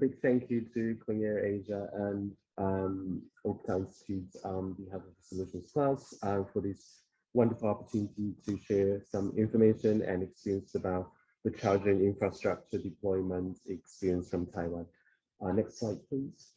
big thank you to Clean Air Asia and um, Oaktown Institute on behalf of the SOLUTIONSplus uh, for this wonderful opportunity to share some information and experience about the charging infrastructure deployment experience from Taiwan. Uh, next slide, please.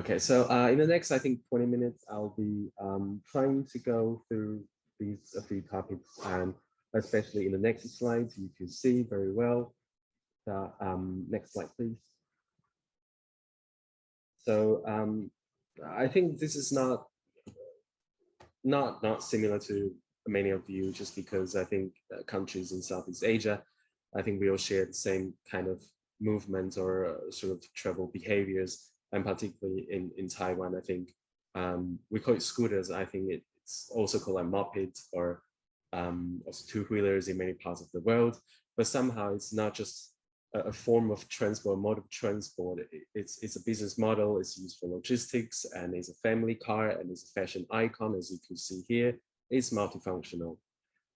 Okay, so uh, in the next, I think 20 minutes, I'll be um, trying to go through these a few topics and especially in the next slides, you can see very well. Um, next slide, please. So um, I think this is not not not similar to many of you, just because I think uh, countries in Southeast Asia, I think we all share the same kind of movement or uh, sort of travel behaviors and particularly in, in Taiwan, I think um, we call it scooters. I think it's also called a moped or um, also two-wheelers in many parts of the world. But somehow it's not just a, form of transport, mode of transport. it's, it's a business model, it's used for logistics, and it's a family car, and it's a fashion icon, as you can see here. It's multifunctional,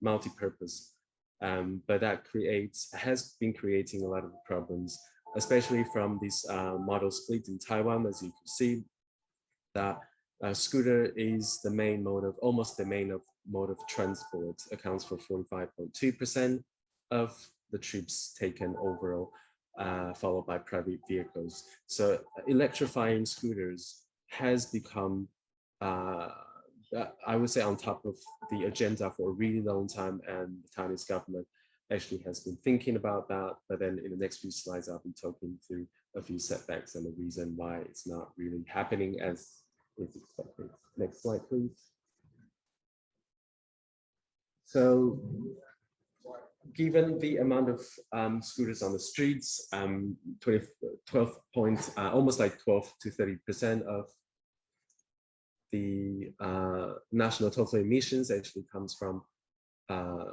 multi-purpose. Um, but that creates, has been creating a lot of problems especially from this uh, modal split in Taiwan, as you can see, that uh, scooter is the main mode of, almost the main of mode of transport, accounts for 45.2% of the trips taken overall, uh, followed by private vehicles. So electrifying scooters has become, uh, I would say on top of the agenda for a really long time and the Chinese government actually has been thinking about that. But then in the next few slides, I'll be talking through a few setbacks and the reason why it's not really happening as is expected. Next slide, please. So given the amount of um, scooters on the streets, um, 20, 12 points, uh, almost like 12 to 30% of the uh, national total emissions actually comes from uh,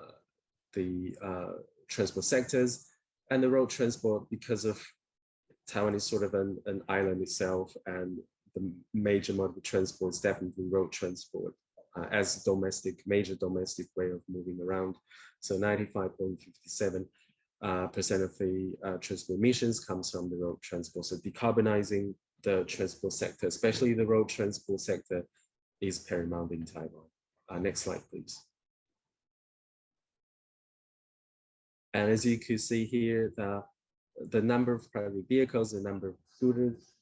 the uh, transport sectors and the road transport because of Taiwan is sort of an, an island itself and the major mode of transport is definitely road transport uh, as domestic, major domestic way of moving around. So 95.57 uh, percent of the uh, transport emissions comes from the road transport. So decarbonizing the transport sector, especially the road transport sector, is paramount in Taiwan. Uh, next slide, please. And as you can see here, the, the number of private vehicles, the number of scooters,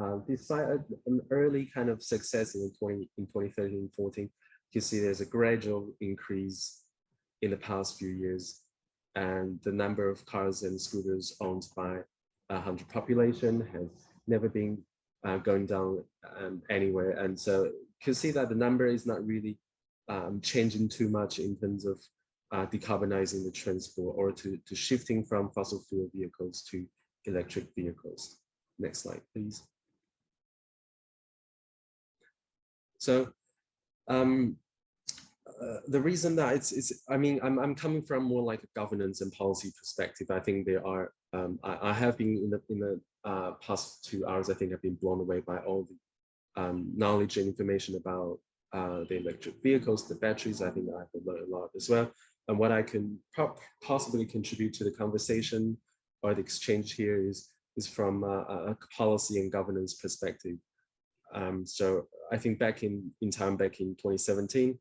uh, despite an early kind of success in 20 in 2013, 14, you see there's a gradual increase in the past few years. And the number of cars and scooters owned by a 100 population has never been uh, going down um, anywhere. And so you can see that the number is not really um, changing too much in terms of uh, decarbonizing the transport or to, to shifting from fossil fuel vehicles to electric vehicles. Next slide, please. So um, the reason that it's, it's I mean, I'm, I'm coming from more like a governance and policy perspective. I think there are, um, I, I, have been in the, in the uh, past two hours, I think I've been blown away by all the um, knowledge and information about uh, the electric vehicles, the batteries. I think I have learned a lot as well and what I can possibly contribute to the conversation or the exchange here is, is from a, a policy and governance perspective. Um, so I think back in, in time, back in 2017,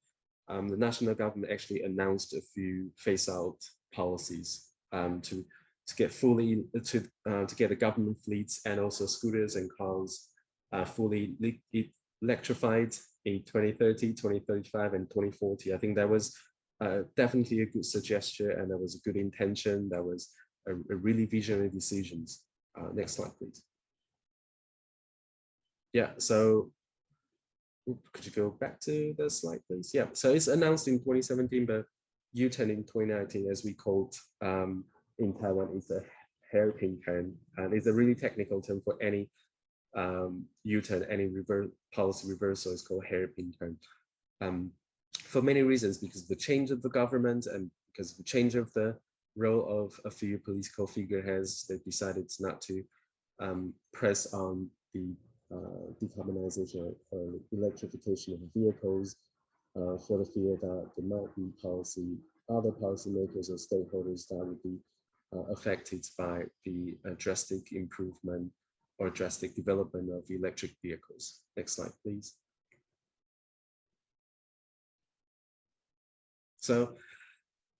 um, the national government actually announced a few phase out policies um, to, to get fully, to, uh, to get the government fleets and also scooters and cars uh, fully electrified in 2030, 2035 and 2040. I think that was uh, definitely a good suggestion and that was a good intention. That was a, a really visionary decisions. Uh, next slide, please. Yeah, so could you go back to the slide, please? Yeah, so it's announced in 2017, but U-turn in 2019, as we called um, in Taiwan, is a hairpin turn, and it's a really technical term for any um, U-turn, any reverse policy reversal is called hairpin turn. Um, for many reasons, because of the change of the government and because of the change of the role of a few political figureheads, they decided not to um, press on the uh, decarbonization or electrification of vehicles uh, for the fear that there might be policy, other policymakers or stakeholders that would be uh, affected by the uh, drastic improvement or drastic development of electric vehicles. Next slide, please. So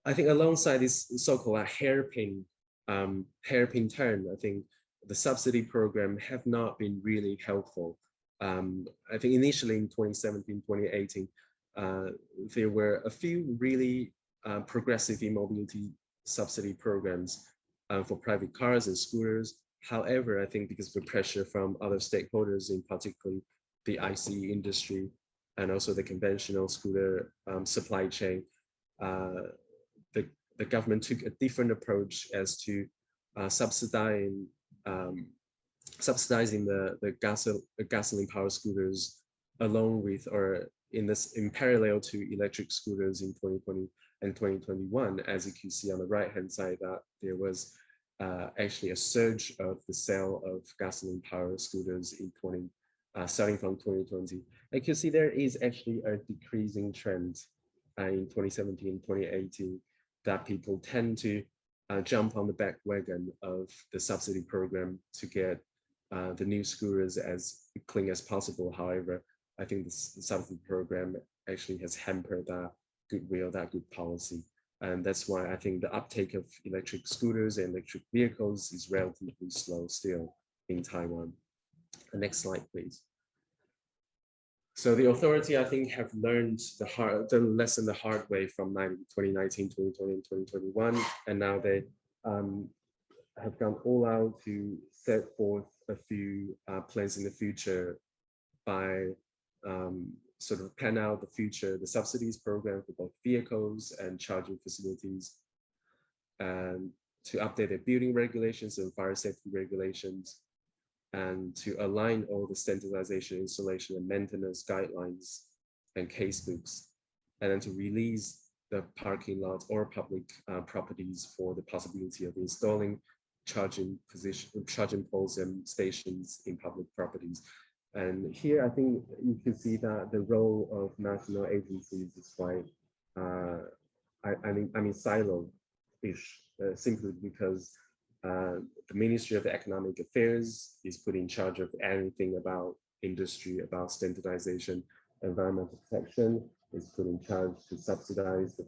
I think alongside this so-called hairpin um, hairpin turn, I think the subsidy program have not been really helpful. Um, I think initially in 2017, 2018, uh, there were a few really uh, progressive e-mobility subsidy programs uh, for private cars and scooters. However, I think because of the pressure from other stakeholders, in particularly the ICE industry and also the conventional scooter um, supply chain, uh, the, the government took a different approach as to uh, subsidizing um, subsidizing the the gasol gasoline powered scooters along with or in this in parallel to electric scooters in 2020 and 2021 as you can see on the right hand side that there was uh, actually a surge of the sale of gasoline powered scooters in 20 uh, starting from 2020 And you can see there is actually a decreasing trend uh, in 2017 2018 that people tend to uh, jump on the back wagon of the subsidy program to get uh, the new scooters as clean as possible. However, I think this, the subsidy program actually has hampered that goodwill, that good policy. And that's why I think the uptake of electric scooters and electric vehicles is relatively slow still in Taiwan. Next slide, please. So the authority, I think, have learned the hard, the lesson the hard way from 2019, 2020, and 2021, and now they um, have gone all out to set forth a few uh, plans in the future by um, sort of plan out the future, the subsidies program for both vehicles and charging facilities, and to update their building regulations and fire safety regulations, and to align all the standardization, installation, and maintenance guidelines and casebooks, and then to release the parking lots or public uh, properties for the possibility of installing charging position, charging poles and stations in public properties. And here, I think you can see that the role of national agencies is quite, uh, I, I mean, I mean, silo-ish, uh, simply because uh, the Ministry of Economic Affairs is put in charge of anything about industry, about standardization, environmental protection, is put in charge to subsidize the,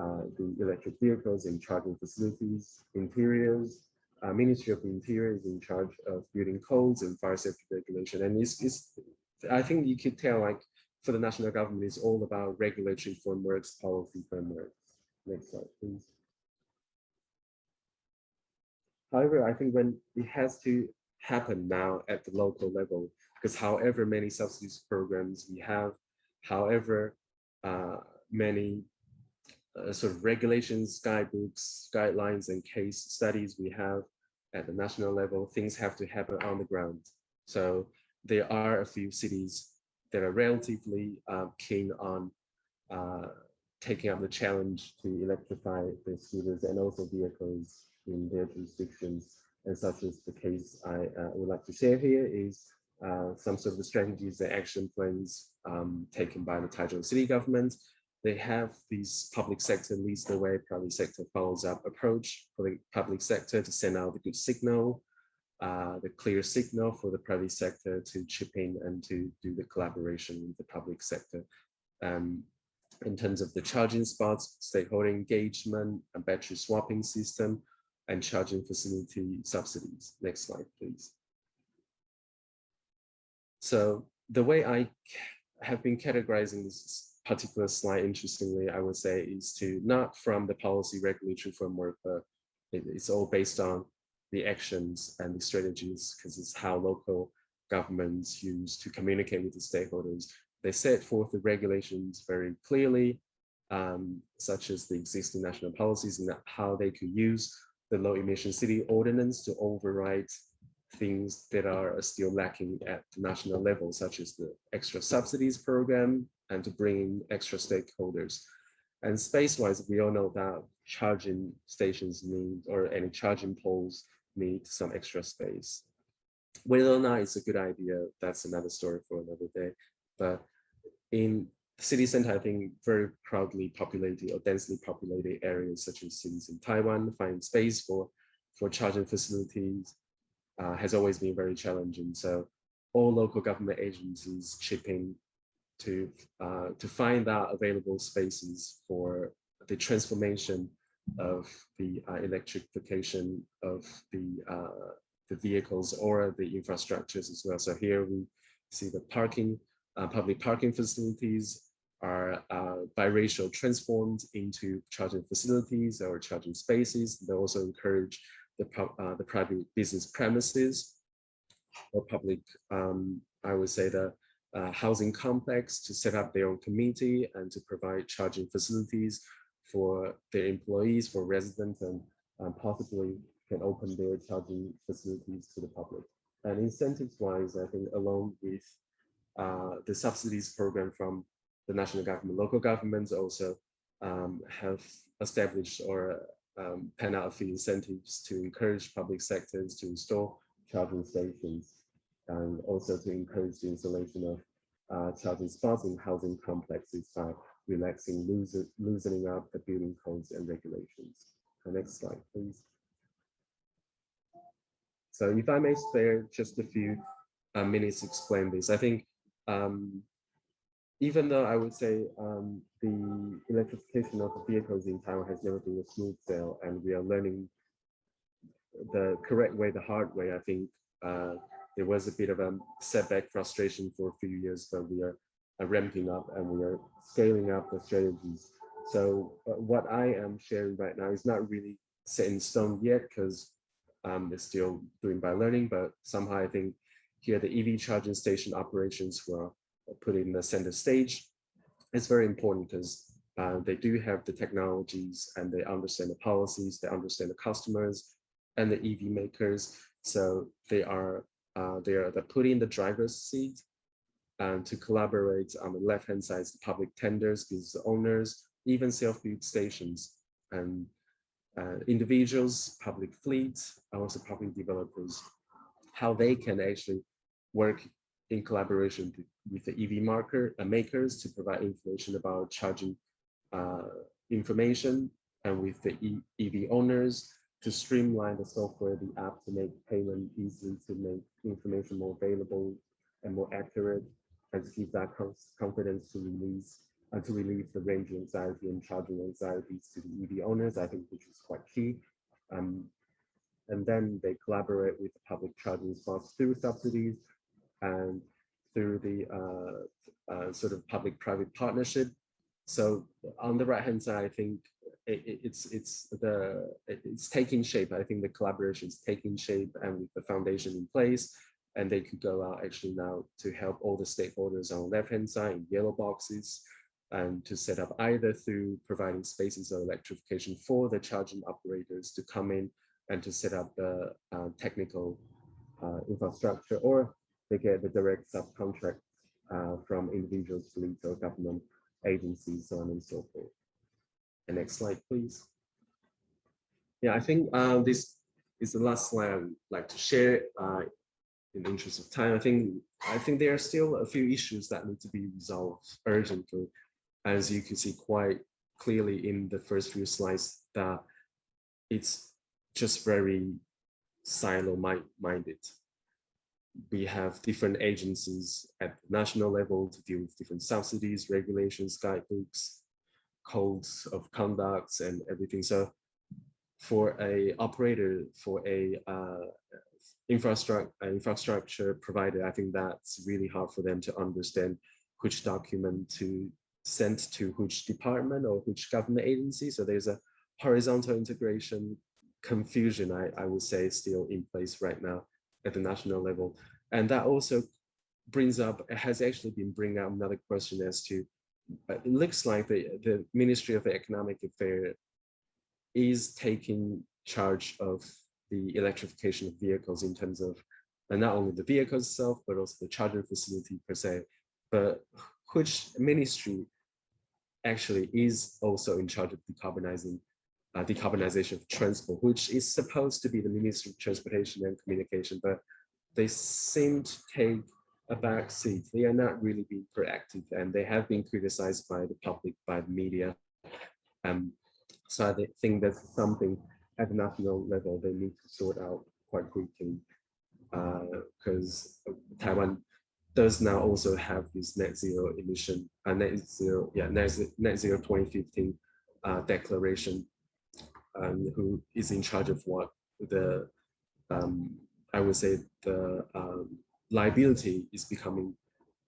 uh, the electric vehicles and charging facilities, interiors, uh, Ministry of Interior is in charge of building codes and fire safety regulation. And it's, it's, I think you could tell like for the national government, it's all about regulatory frameworks, policy frameworks. Next slide, please. However, I think when it has to happen now at the local level, because however many subsidies programs we have, however uh, many uh, sort of regulations, guidebooks, guidelines, and case studies we have at the national level, things have to happen on the ground. So there are a few cities that are relatively uh, keen on uh, taking up the challenge to electrify the scooters and also vehicles in their jurisdictions. And such as the case I uh, would like to share here is uh, some sort of the strategies and action plans um, taken by the Taichung city government. They have these public sector leads the way, private sector follows up approach for the public sector to send out the good signal, uh, the clear signal for the private sector to chip in and to do the collaboration with the public sector. Um, in terms of the charging spots, stakeholder engagement, a battery swapping system, and charging facility subsidies. Next slide, please. So the way I have been categorizing this particular slide, interestingly, I would say, is to not from the policy regulatory framework, but it's all based on the actions and the strategies, because it's how local governments use to communicate with the stakeholders. They set forth the regulations very clearly, um, such as the existing national policies and how they could use the low emission city ordinance to override things that are still lacking at the national level, such as the extra subsidies program and to bring in extra stakeholders. And space-wise, we all know that charging stations need, or any charging poles need some extra space. Whether or not it's a good idea, that's another story for another day. But in city center, I think very crowdly populated or densely populated areas such as cities in Taiwan find space for for charging facilities uh, has always been very challenging. So all local government agencies chip in to, uh, to find out available spaces for the transformation of the uh, electrification of the, uh, the vehicles or the infrastructures as well. So here we see the parking, uh, public parking facilities are uh, biracial transformed into charging facilities or charging spaces. They also encourage the, uh, the private business premises or public, um, I would say the uh, housing complex to set up their own community and to provide charging facilities for their employees, for residents, and um, possibly can open their charging facilities to the public. And incentives-wise, I think along with uh, the subsidies program from the national government, local governments also um, have established or um, out few incentives to encourage public sectors to install charging stations and also to encourage the installation of uh, charging spots in housing complexes by relaxing, loosening up the building codes and regulations. The next slide, please. So if I may spare just a few uh, minutes to explain this, I think um, even though I would say um, the electrification of vehicles in Taiwan has never been a smooth sail, and we are learning the correct way, the hard way, I think uh, there was a bit of a setback frustration for a few years, but we are, are ramping up and we are scaling up the strategies. So uh, what I am sharing right now is not really set in stone yet because um, it's still doing by learning, but somehow I think here the EV charging station operations were put in the center stage. It's very important because uh, they do have the technologies and they understand the policies, they understand the customers and the EV makers. So they are uh, they are the put in the driver's seat and to collaborate on the left hand side the public tenders, business owners, even self-built stations and uh, individuals, public fleets, and also public developers, how they can actually work in collaboration with the EV marker uh, makers to provide information about charging uh, information and with the e EV owners to streamline the software, the app to make payment easy, to make information more available and more accurate, and to give that confidence to release and to relieve the range anxiety and charging anxieties to the EV owners, I think which is quite key. Um, and then they collaborate with public charging spots through subsidies and through the uh, uh, sort of public-private partnership. So on the right-hand side, I think it, it's it's the it's taking shape. I think the collaboration is taking shape, and with the foundation in place, and they could go out actually now to help all the stakeholders on the left-hand side in yellow boxes, and to set up either through providing spaces of electrification for the charging operators to come in and to set up the uh, technical uh, infrastructure, or they get the direct subcontract uh, from individuals, fleets, or government agencies, so on and so forth. The next slide, please. Yeah, I think uh, this is the last slide I'd like to share uh, in the interest of time. I think I think there are still a few issues that need to be resolved urgently, as you can see quite clearly in the first few slides that it's just very silo-minded. We have different agencies at national level to deal with different subsidies, regulations, guidebooks, codes of conducts and everything. So for a operator, for a uh, infrastructure infrastructure provider, I think that's really hard for them to understand which document to send to which department or which government agency. So there's a horizontal integration confusion, I, I would say, still in place right now at the national level. And that also brings up, has actually been bringing up another question as to uh, it looks like the, the Ministry of Economic Affairs is taking charge of the electrification of vehicles in terms of and not only the vehicle itself, but also the charging facility per se, but which ministry actually is also in charge of decarbonizing uh, decarbonization of transport, which is supposed to be the Ministry of Transportation and Communication, but they seem to take a back seat. They are not really being proactive and they have been criticized by the public, by the media. Um, so I think that's something at the national level, they need to sort out quite quickly because Taiwan does now also have this net zero emission, uh, net zero, yeah, net, net zero 2015 uh, declaration, um, who is in charge of what the, um, I would say the um, liability is becoming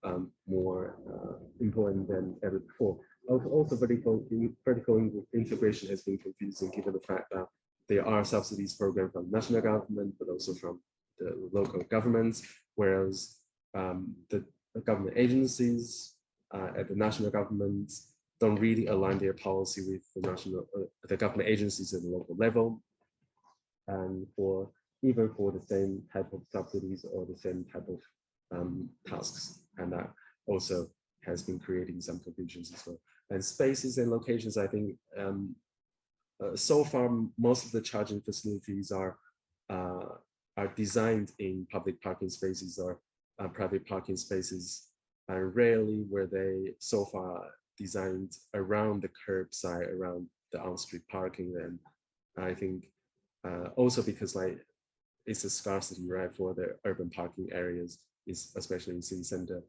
um, more uh, important than ever before. Also, vertical, vertical integration has been confusing given the fact that there are subsidies programs from national government, but also from the local governments, whereas um, the, the, government agencies uh, at the national governments don't really align their policy with the national, uh, the government agencies at the local level. And for even for the same type of subsidies or the same type of um, tasks. And that also has been creating some confusions as well. And spaces and locations, I think um, uh, so far, most of the charging facilities are uh, are designed in public parking spaces or uh, private parking spaces, and rarely were they so far designed around the curbside, around the on-street parking. And I think uh, also because like it's a scarcity, right, for the urban parking areas, is especially in city center,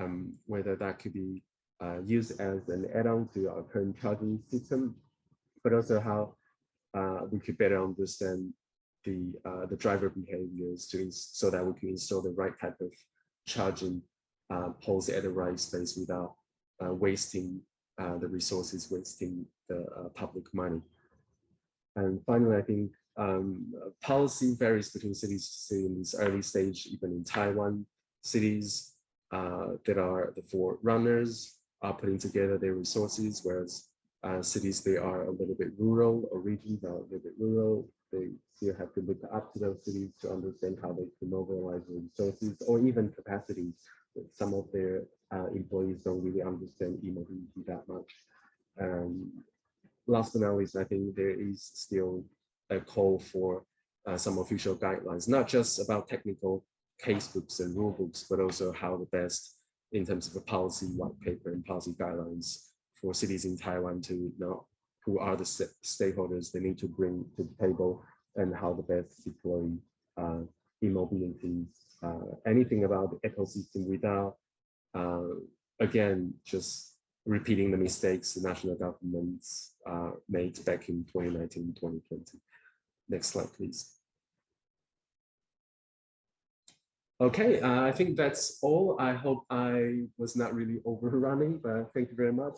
um, whether that could be uh, used as an add-on to our current charging system, but also how uh, we could better understand the uh, the driver behaviors to so that we can install the right type of charging uh, poles at the right space without wasting uh, the resources, wasting the uh, public money. And finally, I think um, policy varies between cities to city in this early stage, even in Taiwan. Cities uh, that are the forerunners are putting together their resources, whereas uh, cities, they are a little bit rural or regions are a little bit rural. They still have to look up to those cities to understand how they can mobilize resources or even capacities. Some of their uh, employees don't really understand e-mobility that much. Um, last but not least, I think there is still a call for uh, some official guidelines, not just about technical case books and rule books, but also how the best in terms of a policy white paper and policy guidelines for cities in Taiwan to know who are the stakeholders they need to bring to the table and how the best deploy uh, e-mobility, uh, anything about the ecosystem without, uh, again, just repeating the mistakes the national governments uh, made back in 2019, 2020. Next slide, please. Okay, uh, I think that's all. I hope I was not really overrunning, but thank you very much.